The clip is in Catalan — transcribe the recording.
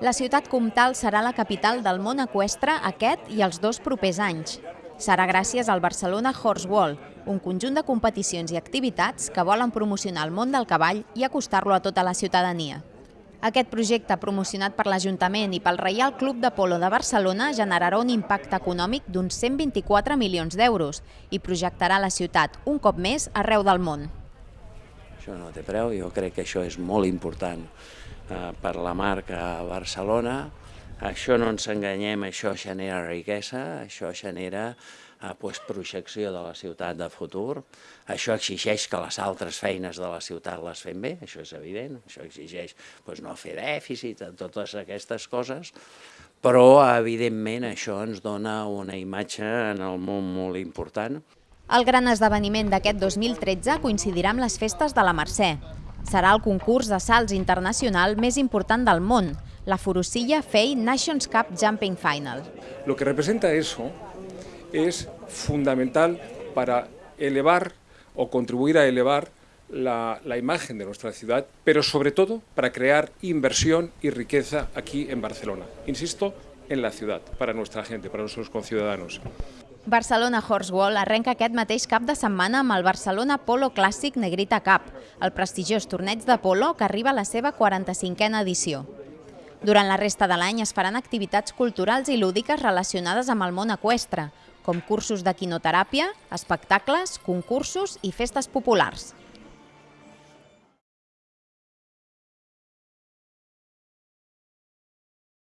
La ciutat comtal serà la capital del món equestre aquest i els dos propers anys. Serà gràcies al Barcelona Horse Wall, un conjunt de competicions i activitats que volen promocionar el món del cavall i acostar-lo a tota la ciutadania. Aquest projecte, promocionat per l'Ajuntament i pel Reial Club de Polo de Barcelona, generarà un impacte econòmic d'uns 124 milions d'euros i projectarà la ciutat un cop més arreu del món. Això no té preu, jo crec que això és molt important per la marca Barcelona. Això no ens enganyem, això genera riquesa, això genera eh, pues, projecció de la ciutat de futur. Això exigeix que les altres feines de la ciutat les fem bé, això és evident. Això exigeix pues, no fer dèficit, totes aquestes coses, però evidentment això ens dona una imatge en el món molt important. El gran esdeveniment d'aquest 2013 coincidirà amb les festes de la Mercè. Serà el concurs de salts internacional més important del món, la Forosilla FEI Nations Cup Jumping Final. Lo que representa eso es fundamental para elevar o contribuir a elevar la, la, imagen de nuestra ciudad, pero sobre todo para crear inversión y riqueza aquí en Barcelona. Insisto, en la ciudad, para nuestra gente, para nuestros conciudadanos. Barcelona Horsewall arrenca aquest mateix cap de setmana amb el Barcelona Polo Clàssic Negrita Cup, el prestigiós torneig de polo que arriba a la seva 45a edició. Durant la resta de l'any es faran activitats culturals i lúdiques relacionades amb el món equestre, com cursos de quinoteràpia, espectacles, concursos i festes populars.